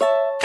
you